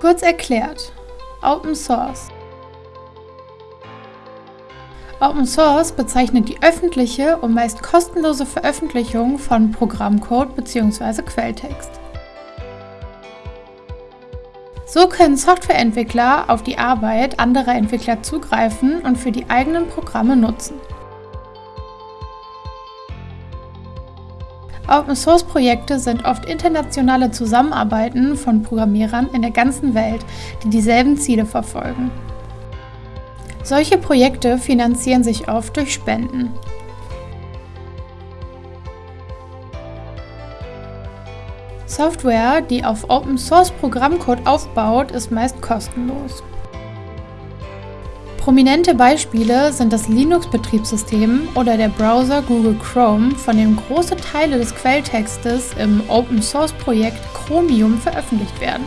Kurz erklärt, Open Source. Open Source bezeichnet die öffentliche und meist kostenlose Veröffentlichung von Programmcode bzw. Quelltext. So können Softwareentwickler auf die Arbeit anderer Entwickler zugreifen und für die eigenen Programme nutzen. Open-Source-Projekte sind oft internationale Zusammenarbeiten von Programmierern in der ganzen Welt, die dieselben Ziele verfolgen. Solche Projekte finanzieren sich oft durch Spenden. Software, die auf Open-Source-Programmcode aufbaut, ist meist kostenlos. Prominente Beispiele sind das Linux-Betriebssystem oder der Browser Google Chrome, von dem große Teile des Quelltextes im Open-Source-Projekt Chromium veröffentlicht werden.